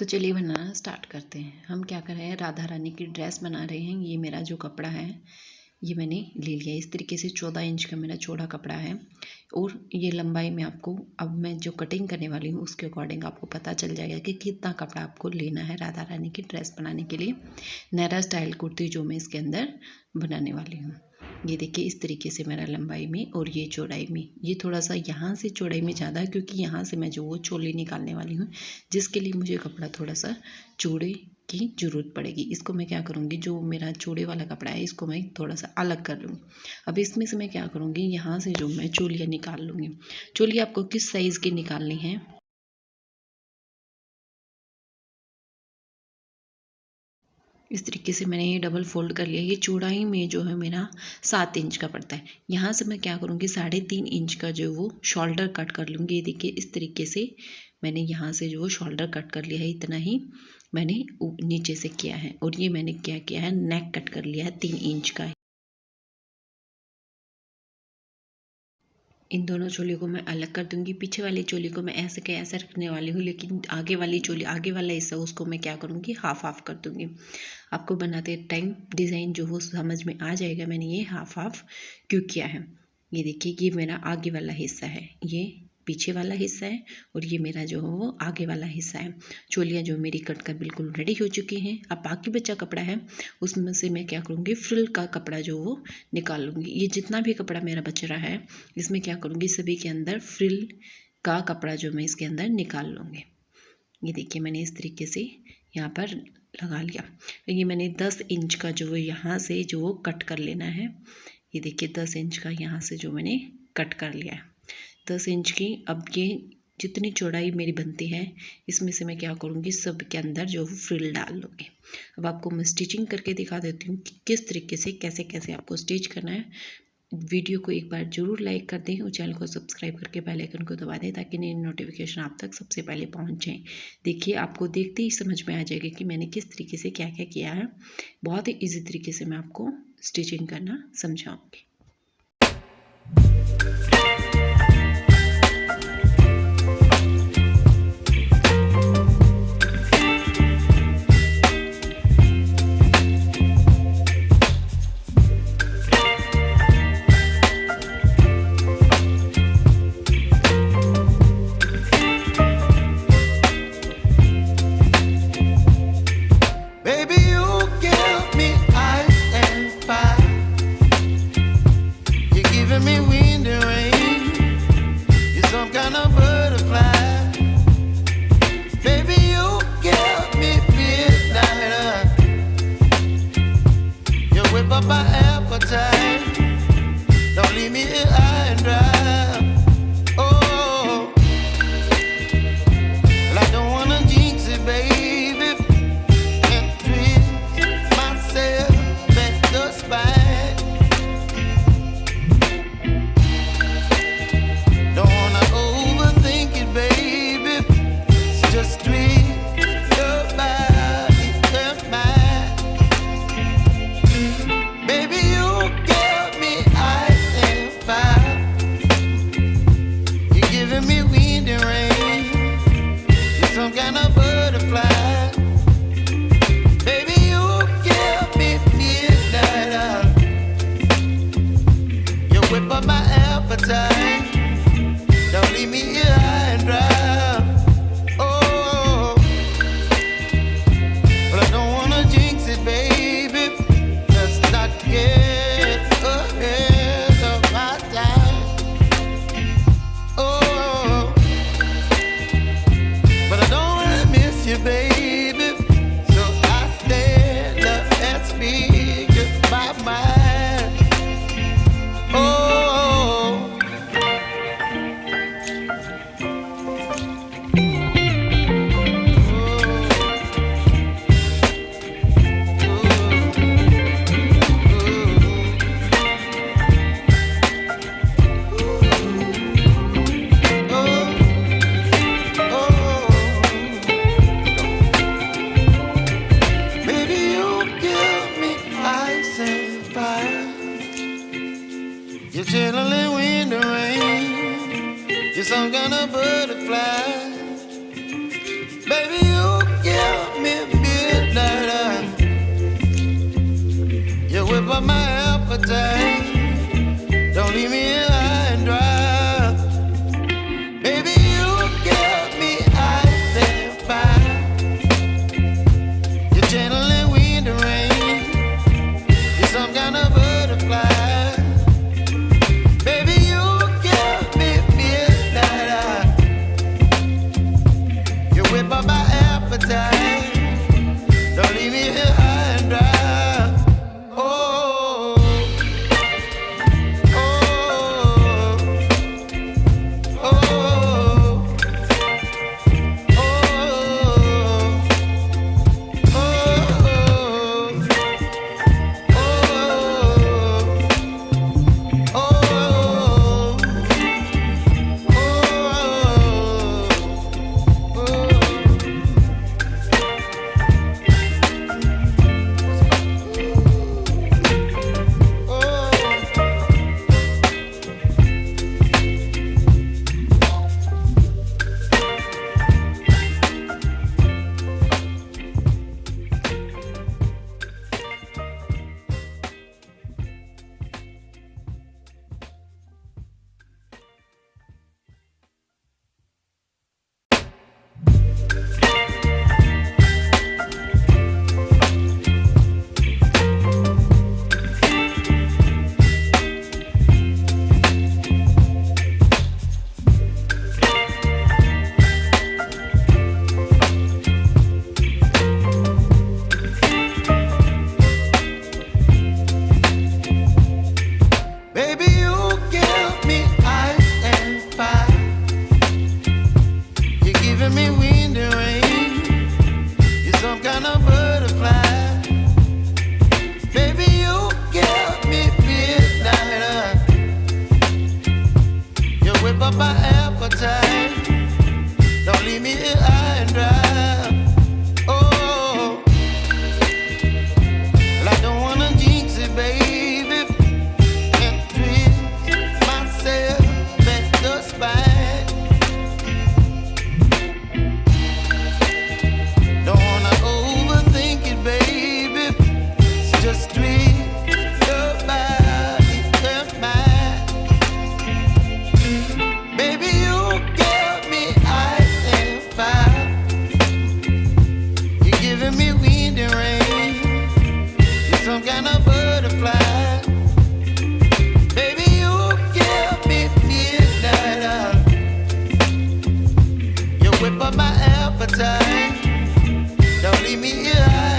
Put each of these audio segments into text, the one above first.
तो चलिए बनाना स्टार्ट करते हैं। हम क्या कर रहे हैं? राधा रानी की ड्रेस बना रहे हैं। ये मेरा जो कपड़ा है, ये मैंने ले लिया। इस तरीके से चौदह इंच का मेरा चौड़ा कपड़ा है। और ये लंबाई में आपको, अब मैं जो कटिंग करने वाली हूँ, उसके अकॉर्डिंग आपको पता चल जाएगा कि कितना कपड़ा आपको लेना है राधा रानी की ड्रेस बनाने के लिए। नैरा स्टाइल कुर्ती जो मैं इसके अंदर बनाने वाली हूँ। ये देखिए, इस तरीके से मेरा लंबाई में और ये चौड़ाई में। ये थोड़ा सा यहाँ से चौड़ाई में ज़्यादा है क्योंकि यहाँ से मैं जो वो चोली निकालने वाली हूँ, जिसके लिए मुझे कपड़ा थोड़ा सा चूड़े की ज़रूरत पड़ेगी। इसको मैं क्या करूँगी, जो मेरा चूड़े वाला कपड़ा है, इसको मैं थोड़ा सा अलग कर लूँगी। अब इसमें से मैं क्या करूँगी, यहाँ से जो मैं चोलियाँ निकाल लूँगी। चोलियाँ आपको किस साइज़ की निकालनी है? इस तरीके से मैंने ये डबल फोल्ड कर लिया। ये चौड़ाई में जो है मेरा सात इंच का पड़ता है। यहाँ से मैं क्या करूँगी, साढ़े तीन इंच का जो वो शोल्डर कट कर लूँगी। ये देखिए, इस तरीके से मैंने यहाँ से जो वो शोल्डर कट कर लिया है। इतना ही मैंने नीचे से किया है। और ये मैंने क्या किया है नेक कट कर लिया है तीन इंच का। इन दोनों चोली को मैं अलग कर दूँगी। पीछे वाली चोली को मैं ऐसे के ऐसे रखने वाली हूँ, लेकिन आगे वाली चोली, आगे वाला हिस्सा, उसको मैं क्या करूँगी हाफ़ हाफ़ कर दूँगी। आपको बनाते टाइम डिज़ाइन जो हो, समझ में आ जाएगा मैंने ये हाफ़ हाफ़ क्यों किया है। ये देखिए ये मेरा आगे वाला हिस्सा है, ये पीछे वाला हिस्सा है और ये मेरा जो है वो आगे वाला हिस्सा है। चोलियाँ जो मेरी कट कर बिल्कुल रेडी हो चुकी हैं। अब बाकी बच्चा कपड़ा है, उसमें से मैं क्या करूँगी? फ्रिल का कपड़ा जो वो निकाल लूँगी ये जितना भी कपड़ा मेरा बच रहा है, इसमें क्या करूँगी? सभी के अंदर फ्रिल का कपड़ा जो मैं इसके अंदर निकाल लूँगी। ये देखिए मैंने इस तरीके से यहाँ पर लगा लिया। ये मैंने दस इंच का जो यहाँ से जो कट कर लेना है। ये देखिए दस इंच का यहाँ से जो मैंने कट कर लिया है। दस इंच की अब ये जितनी चौड़ाई मेरी बनती है, इसमें से मैं क्या करूँगी, सब के अंदर जो फ्रिल डाल लूँगी। अब आपको मैं स्टिचिंग करके दिखा देती हूँ कि किस तरीके से कैसे कैसे आपको स्टिच करना है। वीडियो को एक बार ज़रूर लाइक कर दें और चैनल को सब्सक्राइब करके बेल आइकन को दबा दें ताकि नई नोटिफिकेशन आप तक सबसे पहले पहुँच जाए। देखिए, आपको देखते ही समझ में आ जाएगा कि मैंने किस तरीके से क्या क्या किया है। बहुत ही ईजी तरीके से मैं आपको स्टिचिंग करना समझाऊँगी। up my appetite. Don't leave me appetite. Don't leave me here.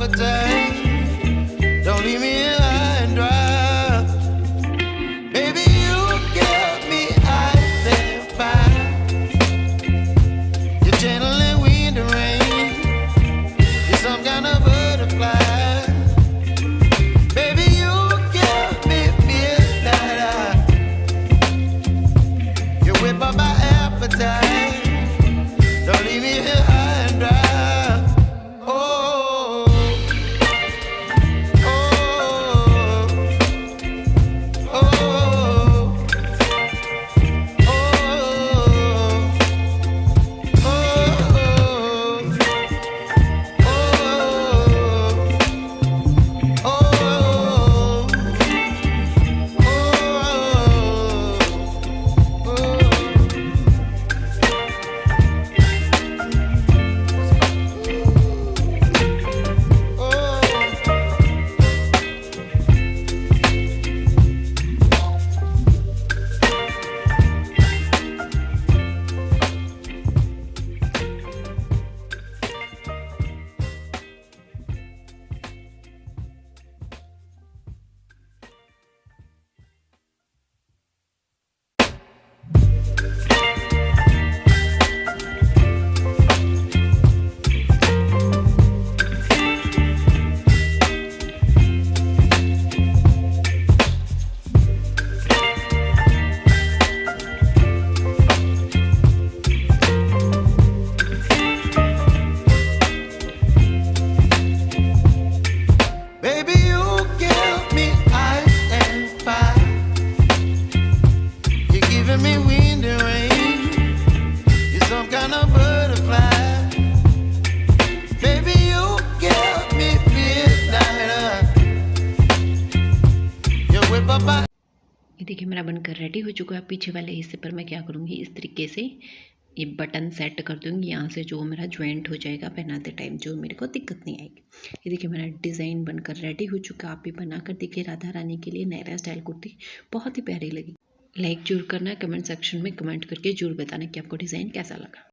appetite. मेरा बनकर रेडी हो चुका है। पीछे वाले हिस्से पर मैं क्या करूँगी? इस तरीके से ये बटन सेट कर दूँगी। यहाँ से जो मेरा ज्वाइंट हो जाएगा, पहनाते टाइम जो मेरे को दिक्कत नहीं आएगी। ये देखिए, मेरा डिज़ाइन बनकर रेडी हो चुका आप भी बनाकर देखिए राधा रानी के लिए नैरा स्टाइल कुर्ती। बहुत ही प्यारी लगी। लाइक ज़रूर करना कमेंट सेक्शन में कमेंट करके ज़रूर बताना कि आपको डिज़ाइन कैसा लगा।